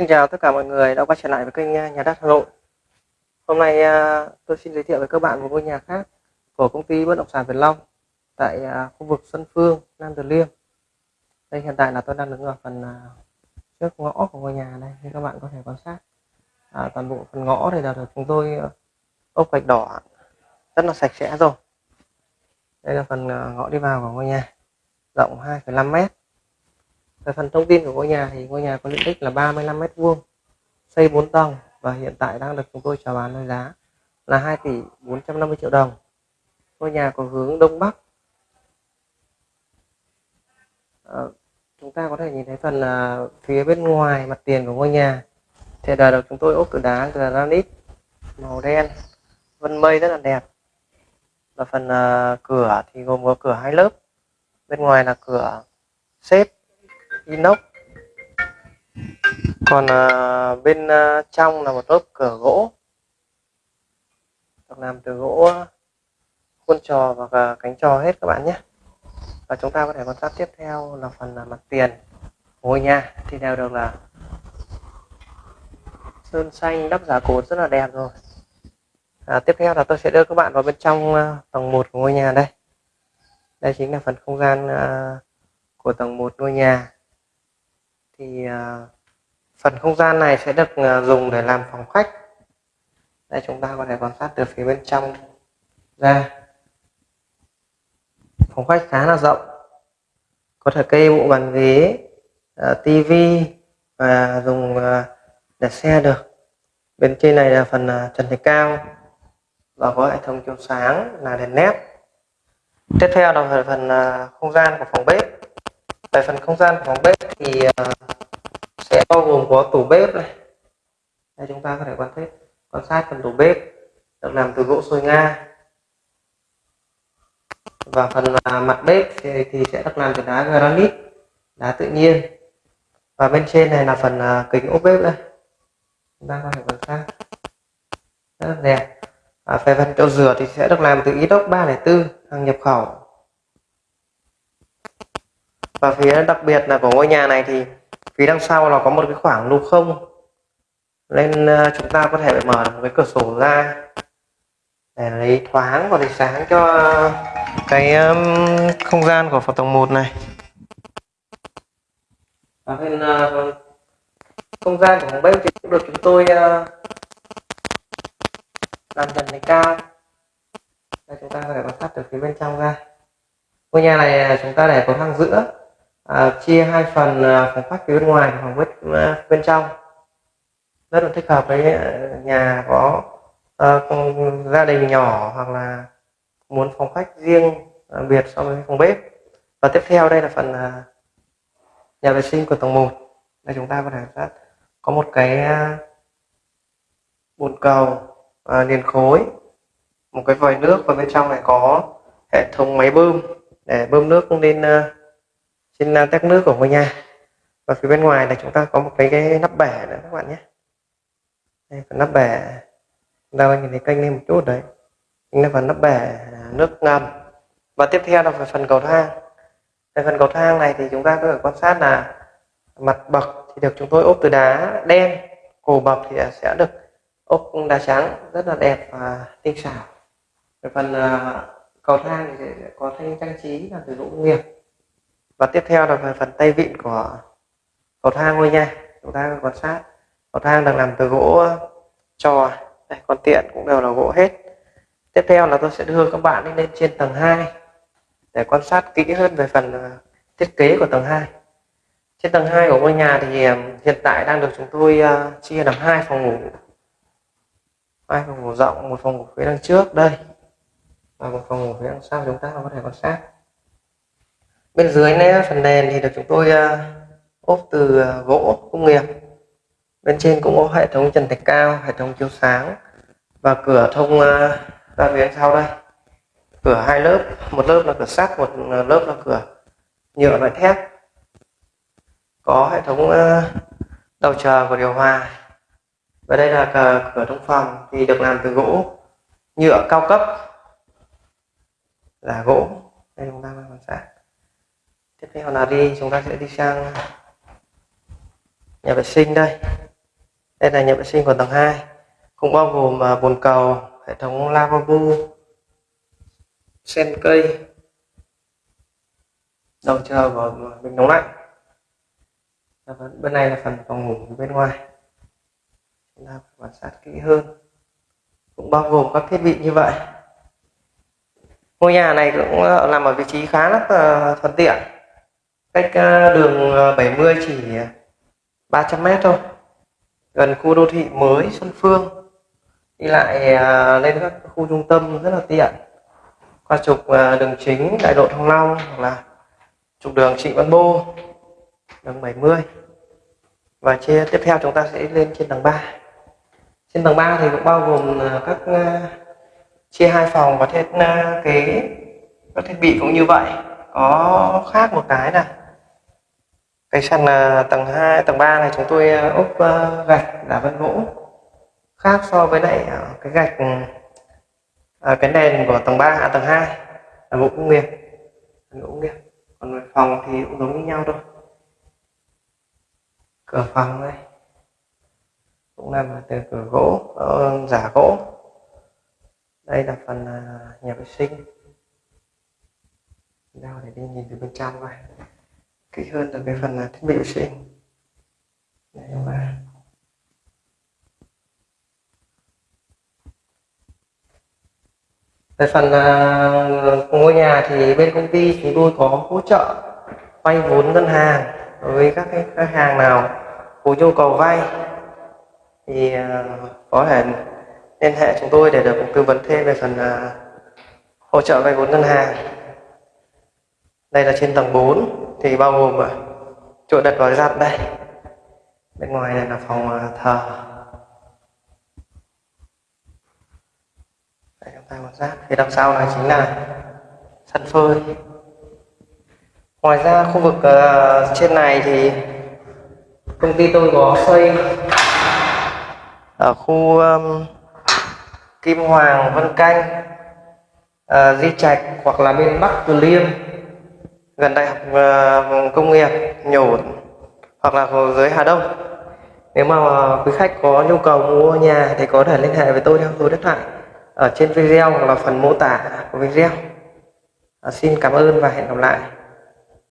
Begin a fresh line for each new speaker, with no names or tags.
Xin chào tất cả mọi người đã quay trở lại với kênh à, Nhà đất Hà Nội. Hôm nay à, tôi xin giới thiệu với các bạn một ngôi nhà khác của công ty bất động sản Việt Long tại à, khu vực Xuân Phương, Nam Từ Liêm. Đây hiện tại là tôi đang đứng ở phần trước ngõ của ngôi nhà này như các bạn có thể quan sát. À, toàn bộ phần ngõ này là được chúng tôi ốp gạch đỏ rất là sạch sẽ rồi. Đây là phần ngõ đi vào của ngôi nhà rộng 2,5 mét về phần thông tin của ngôi nhà thì ngôi nhà có diện tích là 35 mét vuông, xây 4 tầng và hiện tại đang được chúng tôi chào bán với giá là 2 tỷ 450 triệu đồng. Ngôi nhà có hướng đông bắc. À, chúng ta có thể nhìn thấy phần à, phía bên ngoài mặt tiền của ngôi nhà thì đời được chúng tôi ốp từ đá từ granite màu đen vân mây rất là đẹp và phần à, cửa thì gồm có cửa hai lớp bên ngoài là cửa xếp inox. Còn à, bên à, trong là một lớp cửa gỗ. Được làm từ gỗ à, khuôn trò và cánh trò hết các bạn nhé. Và chúng ta có thể quan sát tiếp theo là phần là mặt tiền ngôi nhà. Thì đều được là sơn xanh đắp giả cột rất là đẹp rồi. À, tiếp theo là tôi sẽ đưa các bạn vào bên trong à, tầng 1 của ngôi nhà đây. Đây chính là phần không gian à, của tầng 1 ngôi nhà thì à, phần không gian này sẽ được à, dùng để làm phòng khách. Đây, chúng ta có thể quan sát từ phía bên trong ra. Phòng khách khá là rộng. Có thể kê bộ bàn ghế à, tivi và dùng để xe được. Bên trên này là phần trần thạch cao và có hệ thống chiếu sáng là đèn led. Tiếp theo là phần không gian của phòng bếp về phần không gian của phòng bếp thì ờ, sẽ bao gồm có tủ bếp này. Đây chúng ta có thể quan sát quan sát phần tủ bếp được làm từ gỗ sồi nga. Và phần ờ, mặt bếp thì, thì sẽ được làm từ đá granite đá tự nhiên. Và bên trên này là phần ờ, kính ốp bếp đây. Chúng ta có thể quan sát. Rất là đẹp. Và về phần chỗ rửa thì sẽ được làm từ inox 304 hàng nhập khẩu và phía đặc biệt là của ngôi nhà này thì phía đằng sau là có một cái khoảng lục không. Nên ờ, chúng ta có thể mở một cái cửa sổ ra để lấy thoáng và lấy sáng cho cái không gian của phòng tầng 1 này. Và bên uh, không gian của phòng bếp thì cũng được chúng tôi uh, làm trần này cao. Đây chúng ta có thể quan sát từ phía bên trong ra. Ngôi nhà này chúng ta để có thang giữa à, chia hai phần à, phòng khách phía bên ngoài và phòng bếp à, bên trong. Rất là thích hợp với à, nhà có à, gia đình nhỏ hoặc là muốn phòng khách riêng à, biệt so với phòng bếp. Và tiếp theo đây là phần à, nhà vệ sinh của tầng 1 đây chúng ta có thể có một cái à, bồn cầu à, liền khối một cái vòi nước và bên trong này có hệ thống máy bơm để bơm nước lên uh, trên à, tét nước của ngôi nhà. Và phía bên ngoài là chúng ta có một cái, cái nắp bể nữa các bạn nhé. Đây phần nắp bể. Chúng ta nhìn thấy kênh lên một chút đấy. Chính là phần nắp bể à, nước ngầm. Và tiếp theo là phần cầu thang. Về phần cầu thang này thì chúng ta có thể quan sát là mặt bậc thì được chúng tôi ốp từ đá đen cổ bậc thì sẽ được ốp đá trắng rất là đẹp và tinh xảo. Về phần uh, cầu thang thì sẽ có thanh trang trí là từ gỗ nghiệp và tiếp theo là về phần tay vịn của cầu thang ngôi nhà chúng ta quan sát. Cầu thang được làm từ gỗ trò. Đây còn tiện cũng đều là gỗ hết. Tiếp theo là tôi sẽ đưa các bạn đi lên trên tầng 2 để quan sát kỹ hơn về phần ờ, thiết kế của tầng 2 trên tầng 2 của ngôi nhà thì ờ, hiện tại đang được chúng tôi ờ, chia làm hai phòng ngủ. Hai phòng ngủ rộng, một phòng ngủ phía đằng trước, đây, và một phòng ngủ phía đằng sau, chúng ta có thể quan sát bên dưới này phần nền thì được chúng tôi ờ, ốp từ ờ, gỗ công nghiệp. Bên trên cũng có hệ thống trần thạch cao hệ thống chiếu sáng và cửa thông ờ, ra phía sau đây. Cửa hai lớp một lớp là cửa sắt một lớp là cửa nhựa loại thép. Có hệ thống đầu chờ của điều hòa. Và đây là cửa, cửa trong phòng thì được làm từ gỗ nhựa cao cấp. Là gỗ. Đây chúng ta quan sát tiếp theo là đi, chúng ta sẽ đi sang nhà vệ sinh đây. Đây là nhà vệ sinh của tầng 2 cũng bao gồm à, bồn cầu, hệ thống lavabo, sen cây, đầu chờ của à, bình nóng lạnh. Bên này là phần phòng ngủ bên ngoài. Chúng ta quan sát kỹ hơn. Cũng bao gồm các thiết bị như vậy. Ngôi nhà này cũng làm nằm ở vị trí khá là à, thuận tiện cách ờ, đường ờ, 70 chỉ ờ, 300 mét thôi. Gần khu đô thị mới Xuân Phương. Đi lại lên các khu trung tâm rất là tiện. Qua trục đường chính đại lộ Thăng Long hoặc là trục đường Trịnh Văn Bô, đường 70 và chia tiếp theo chúng ta sẽ lên trên tầng 3 trên tầng 3 thì cũng bao gồm các chia hai phòng và thiết kế, các thiết bị cũng như vậy. Có khác một cái này cái sàn à, tầng 2 tầng 3 này chúng tôi à, ốp à, gạch là vân gỗ khác so với lại cái gạch ừ, cái nền của tầng 3 à, tầng 2 là gỗ công nghiệp. Gỗ công nghiệp. Còn phòng thì cũng giống như nhau thôi. Cửa phòng đây. Cũng làm từ cửa gỗ ờ, giả gỗ. Đây là phần nhà vệ sinh. Nào để đi nhìn từ bên trong coi kỹ hơn là cái phần là thiết bị vệ sinh. Đây bạn. về phần uh, ngôi nhà thì bên công ty chúng tôi có hỗ trợ vay vốn ngân hàng đối với các khách hàng nào có nhu cầu vay. Thì uh, có thể liên hệ chúng tôi để được tư vấn thêm về phần uh, hỗ trợ vay vốn ngân hàng. Đây là trên tầng 4 thì bao gồm chỗ đặt gói giặt đây. Bên ngoài này là phòng à, thờ. Đây chúng ta quan sát phía đằng sau này chính là sân phơi. Ngoài ra khu vực uh, trên này thì công ty tôi có xây ở khu um, Kim Hoàng, Vân Canh, uh, Di Trạch hoặc là bên Bắc Từ Liêm gần đại học uh, công nghiệp nhổn hoặc là dưới Hà Đông. Nếu mà quý khách có nhu cầu mua nhà thì có thể liên hệ với tôi theo số điện thoại ở trên video hoặc là phần mô tả của video. À, xin cảm ơn và hẹn gặp lại.